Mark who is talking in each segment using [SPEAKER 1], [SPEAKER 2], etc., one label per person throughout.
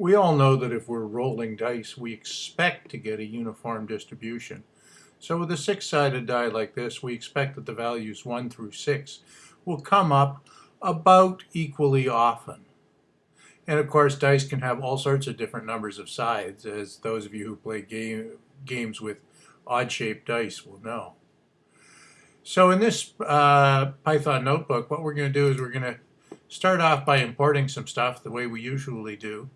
[SPEAKER 1] We all know that if we're rolling dice, we expect to get a uniform distribution. So with a six-sided die like this, we expect that the values 1 through 6 will come up about equally often. And of course, dice can have all sorts of different numbers of sides, as those of you who play game, games with odd-shaped dice will know. So in this uh, Python notebook, what we're going to do is we're going to start off by importing some stuff the way we usually do,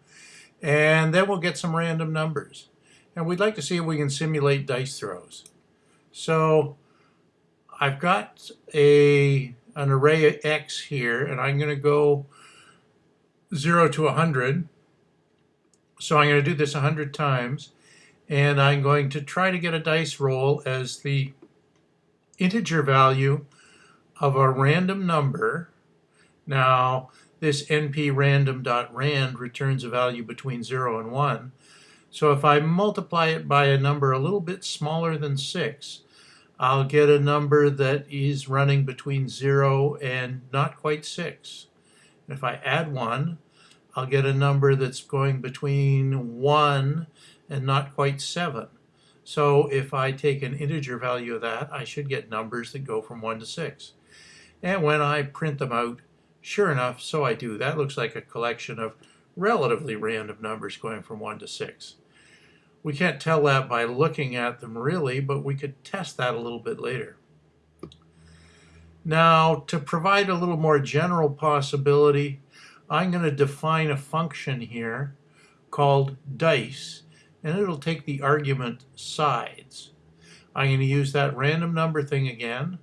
[SPEAKER 1] and then we'll get some random numbers. And we'd like to see if we can simulate dice throws. So I've got a an array of x here, and I'm going to go 0 to 100. So I'm going to do this 100 times, and I'm going to try to get a dice roll as the integer value of a random number. Now, this nprandom.rand returns a value between 0 and 1. So if I multiply it by a number a little bit smaller than 6, I'll get a number that is running between 0 and not quite 6. If I add 1, I'll get a number that's going between 1 and not quite 7. So if I take an integer value of that, I should get numbers that go from 1 to 6. And when I print them out, sure enough, so I do. That looks like a collection of relatively random numbers going from 1 to 6. We can't tell that by looking at them really, but we could test that a little bit later. Now, to provide a little more general possibility, I'm going to define a function here called dice, and it'll take the argument sides. I'm going to use that random number thing again,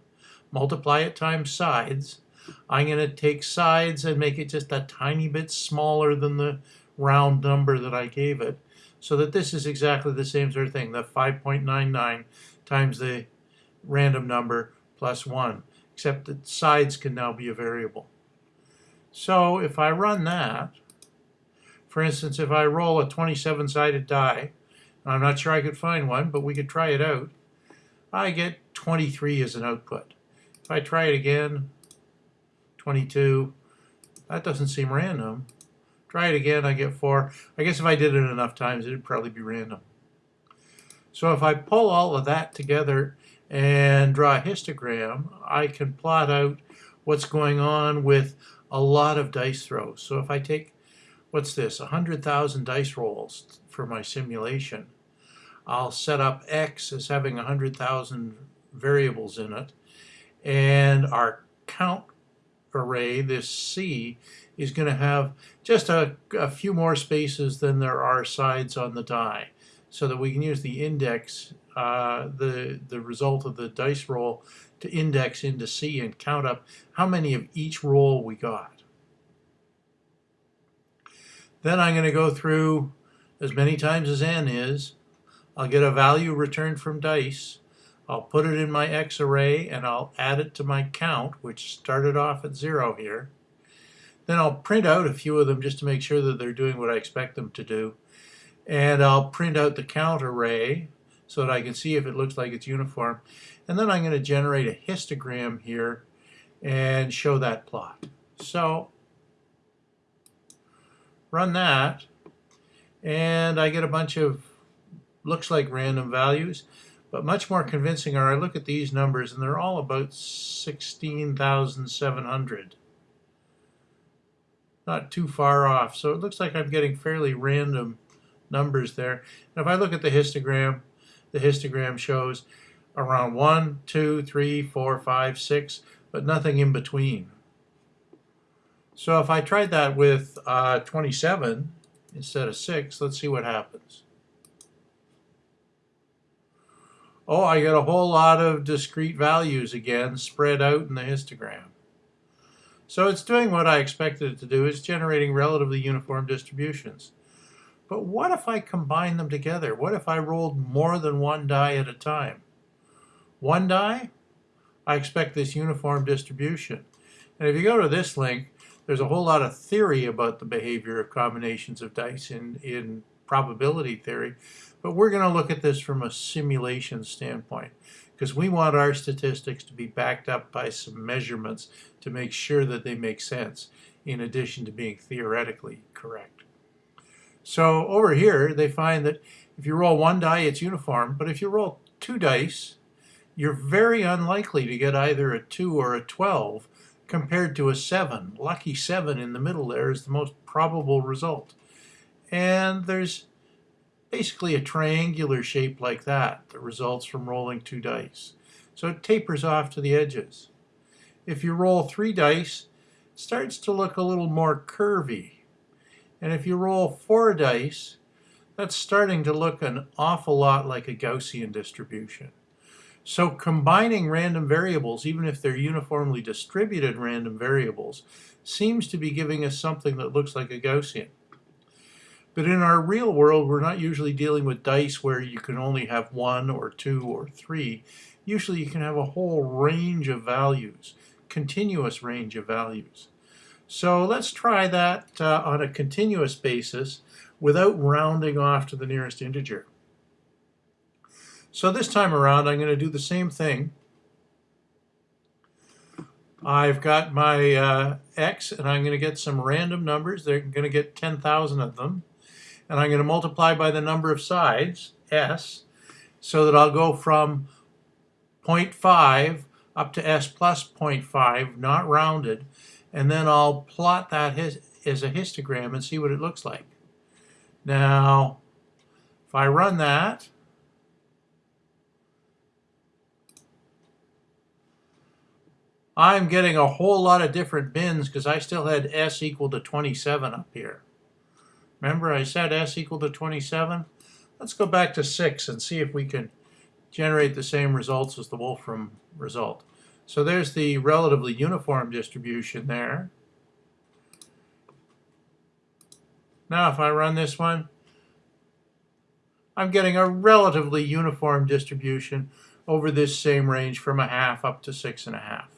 [SPEAKER 1] multiply it times sides. I'm going to take sides and make it just a tiny bit smaller than the round number that I gave it, so that this is exactly the same sort of thing, the 5.99 times the random number plus 1, except that sides can now be a variable. So if I run that, for instance, if I roll a 27-sided die, I'm not sure I could find one, but we could try it out, I get 23 as an output. If I try it again, 22, that doesn't seem random. Try it again, I get four. I guess if I did it enough times, it'd probably be random. So if I pull all of that together and draw a histogram, I can plot out what's going on with a lot of dice throws. So if I take, what's this, 100,000 dice rolls for my simulation, I'll set up X as having 100,000 variables in it, and our count array, this C, is going to have just a, a few more spaces than there are sides on the die so that we can use the index, uh, the, the result of the dice roll to index into C and count up how many of each roll we got. Then I'm going to go through as many times as n is. I'll get a value returned from dice. I'll put it in my X array and I'll add it to my count, which started off at zero here. Then I'll print out a few of them just to make sure that they're doing what I expect them to do. And I'll print out the count array so that I can see if it looks like it's uniform. And then I'm going to generate a histogram here and show that plot. So run that and I get a bunch of looks like random values but much more convincing are I look at these numbers and they're all about 16,700 not too far off. So it looks like I'm getting fairly random numbers there. And if I look at the histogram, the histogram shows around 1, 2, 3, 4, 5, 6, but nothing in between. So if I tried that with uh, 27 instead of 6, let's see what happens. Oh, I get a whole lot of discrete values again spread out in the histogram. So it's doing what I expected it to do. It's generating relatively uniform distributions. But what if I combine them together? What if I rolled more than one die at a time? One die, I expect this uniform distribution. And if you go to this link, there's a whole lot of theory about the behavior of combinations of dice in, in probability theory. But we're going to look at this from a simulation standpoint because we want our statistics to be backed up by some measurements to make sure that they make sense in addition to being theoretically correct. So over here, they find that if you roll one die, it's uniform, but if you roll two dice, you're very unlikely to get either a 2 or a 12 compared to a 7. Lucky 7 in the middle there is the most probable result. And there's basically a triangular shape like that that results from rolling two dice. So it tapers off to the edges. If you roll three dice, it starts to look a little more curvy. And if you roll four dice, that's starting to look an awful lot like a Gaussian distribution. So combining random variables, even if they're uniformly distributed random variables, seems to be giving us something that looks like a Gaussian. But in our real world, we're not usually dealing with dice where you can only have one or two or three. Usually you can have a whole range of values, continuous range of values. So let's try that uh, on a continuous basis without rounding off to the nearest integer. So this time around, I'm going to do the same thing. I've got my uh, x, and I'm going to get some random numbers. They're going to get 10,000 of them. And I'm going to multiply by the number of sides, s, so that I'll go from 0.5 up to s plus 0.5, not rounded, and then I'll plot that as a histogram and see what it looks like. Now, if I run that, I'm getting a whole lot of different bins because I still had S equal to 27 up here. Remember I said S equal to 27? Let's go back to 6 and see if we can generate the same results as the Wolfram result. So there's the relatively uniform distribution there. Now if I run this one, I'm getting a relatively uniform distribution over this same range from a half up to six and a half.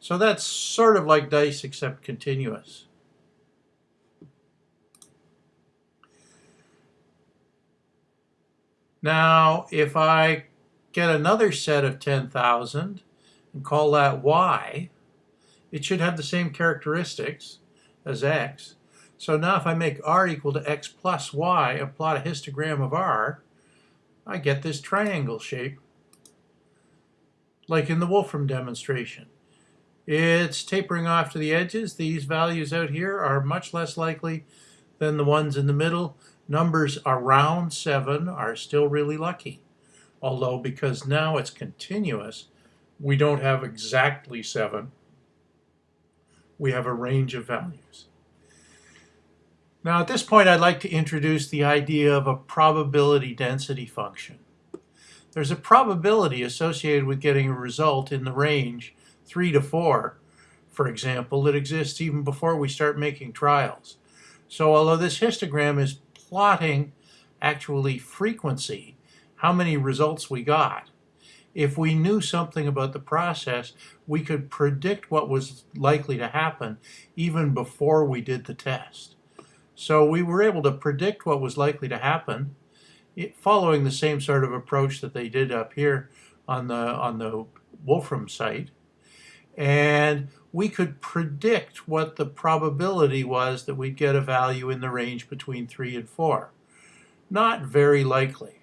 [SPEAKER 1] So that's sort of like dice except continuous. Now, if I get another set of 10,000, and call that y, it should have the same characteristics as x. So now if I make r equal to x plus y and plot a histogram of r, I get this triangle shape, like in the Wolfram demonstration. It's tapering off to the edges. These values out here are much less likely than the ones in the middle. Numbers around 7 are still really lucky. Although because now it's continuous, we don't have exactly 7. We have a range of values. Now at this point I'd like to introduce the idea of a probability density function. There's a probability associated with getting a result in the range 3 to 4, for example, that exists even before we start making trials. So although this histogram is plotting actually frequency, how many results we got, if we knew something about the process, we could predict what was likely to happen even before we did the test. So we were able to predict what was likely to happen following the same sort of approach that they did up here on the, on the Wolfram site. And we could predict what the probability was that we'd get a value in the range between 3 and 4. Not very likely.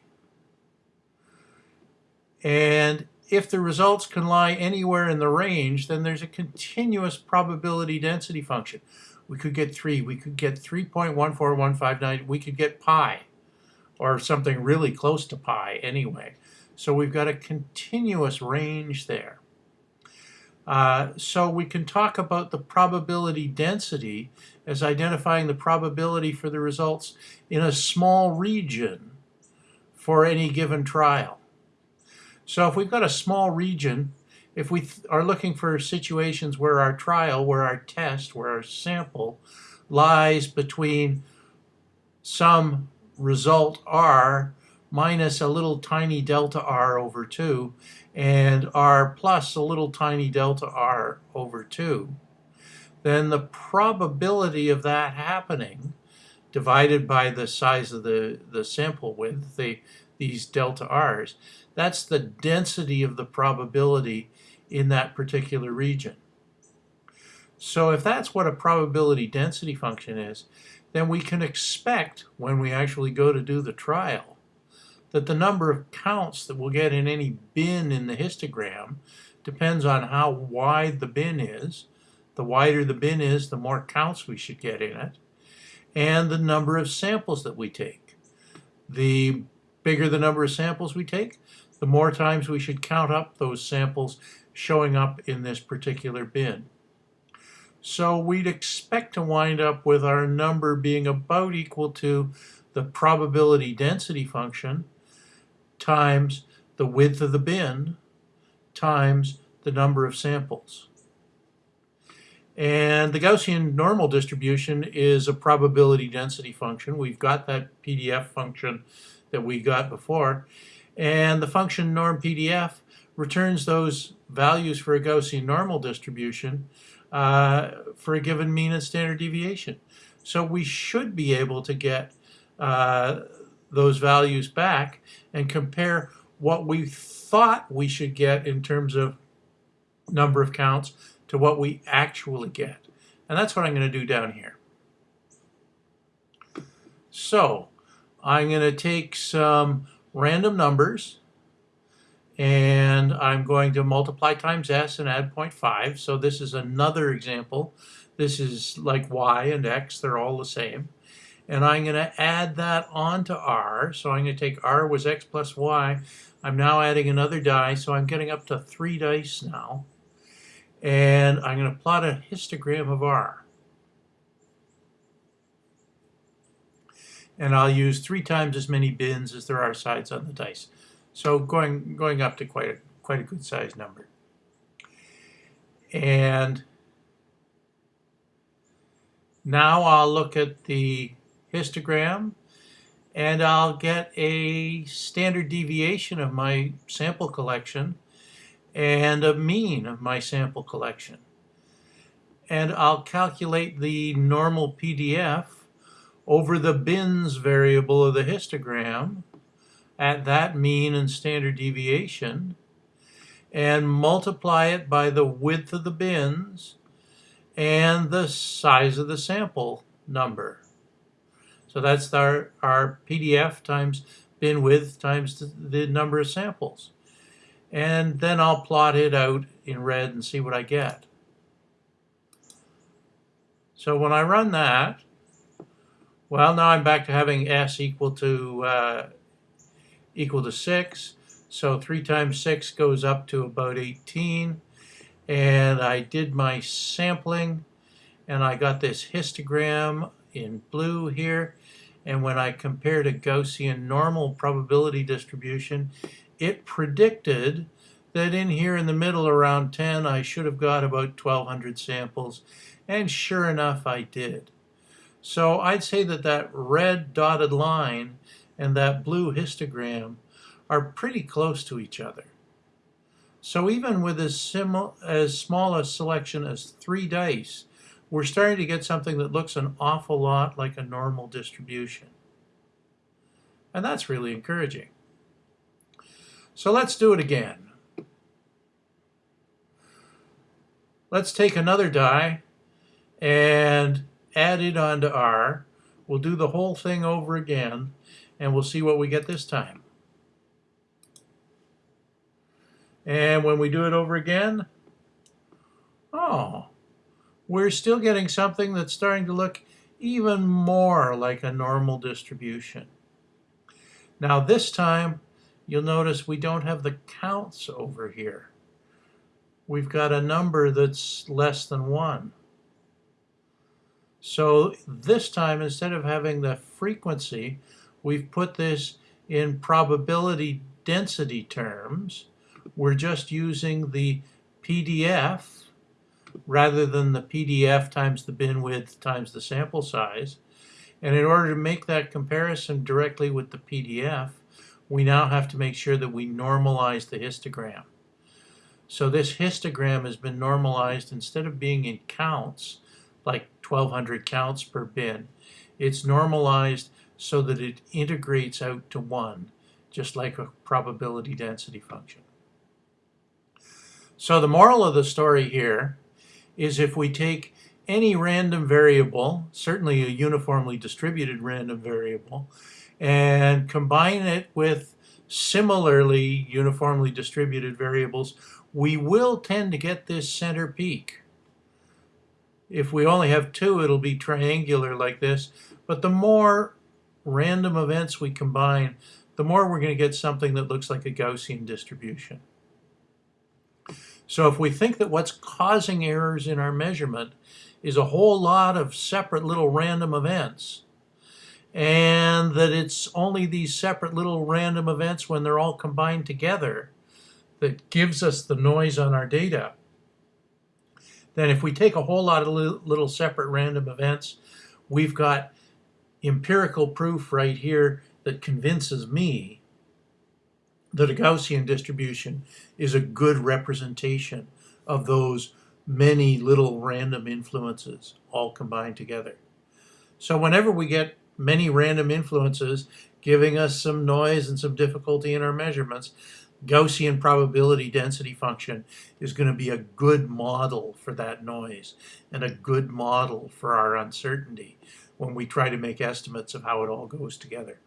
[SPEAKER 1] And if the results can lie anywhere in the range, then there's a continuous probability density function. We could get 3, we could get 3.14159, we could get pi, or something really close to pi anyway. So we've got a continuous range there. Uh, so we can talk about the probability density as identifying the probability for the results in a small region for any given trial. So if we've got a small region, if we are looking for situations where our trial, where our test, where our sample lies between some result r minus a little tiny delta r over 2 and r plus a little tiny delta r over 2, then the probability of that happening divided by the size of the, the sample width, the, these delta r's, that's the density of the probability in that particular region. So if that's what a probability density function is, then we can expect when we actually go to do the trial that the number of counts that we'll get in any bin in the histogram depends on how wide the bin is. The wider the bin is, the more counts we should get in it, and the number of samples that we take. The bigger the number of samples we take, the more times we should count up those samples showing up in this particular bin. So we'd expect to wind up with our number being about equal to the probability density function times the width of the bin times the number of samples. And the Gaussian normal distribution is a probability density function. We've got that PDF function that we got before. And the function norm PDF returns those values for a Gaussian normal distribution uh, for a given mean and standard deviation. So we should be able to get uh, those values back and compare what we thought we should get in terms of number of counts to what we actually get. And that's what I'm going to do down here. So I'm going to take some random numbers and I'm going to multiply times s and add 0.5. So this is another example. This is like y and x, they're all the same and I'm going to add that onto R. So I'm going to take R was X plus Y. I'm now adding another die, so I'm getting up to three dice now. And I'm going to plot a histogram of R. And I'll use three times as many bins as there are sides on the dice. So going, going up to quite a, quite a good size number. And now I'll look at the histogram and I'll get a standard deviation of my sample collection and a mean of my sample collection. And I'll calculate the normal PDF over the bins variable of the histogram at that mean and standard deviation and multiply it by the width of the bins and the size of the sample number. So that's our, our PDF times bin width times the, the number of samples. And then I'll plot it out in red and see what I get. So when I run that, well, now I'm back to having S equal to uh, equal to 6. So 3 times 6 goes up to about 18. And I did my sampling, and I got this histogram in blue here. And when I compared a Gaussian normal probability distribution, it predicted that in here in the middle around 10, I should have got about 1,200 samples. And sure enough, I did. So I'd say that that red dotted line and that blue histogram are pretty close to each other. So even with as, as small a selection as three dice, we're starting to get something that looks an awful lot like a normal distribution. And that's really encouraging. So let's do it again. Let's take another die and add it onto R. We'll do the whole thing over again and we'll see what we get this time. And when we do it over again, oh, we're still getting something that's starting to look even more like a normal distribution. Now this time, you'll notice we don't have the counts over here. We've got a number that's less than one. So this time, instead of having the frequency, we've put this in probability density terms. We're just using the PDF rather than the PDF times the bin width times the sample size. And in order to make that comparison directly with the PDF, we now have to make sure that we normalize the histogram. So this histogram has been normalized instead of being in counts, like 1200 counts per bin, it's normalized so that it integrates out to one, just like a probability density function. So the moral of the story here is if we take any random variable, certainly a uniformly distributed random variable, and combine it with similarly uniformly distributed variables, we will tend to get this center peak. If we only have two, it'll be triangular like this, but the more random events we combine, the more we're going to get something that looks like a Gaussian distribution. So if we think that what's causing errors in our measurement is a whole lot of separate little random events, and that it's only these separate little random events when they're all combined together that gives us the noise on our data, then if we take a whole lot of little separate random events, we've got empirical proof right here that convinces me a Gaussian distribution is a good representation of those many little random influences all combined together. So whenever we get many random influences giving us some noise and some difficulty in our measurements, Gaussian probability density function is going to be a good model for that noise and a good model for our uncertainty when we try to make estimates of how it all goes together.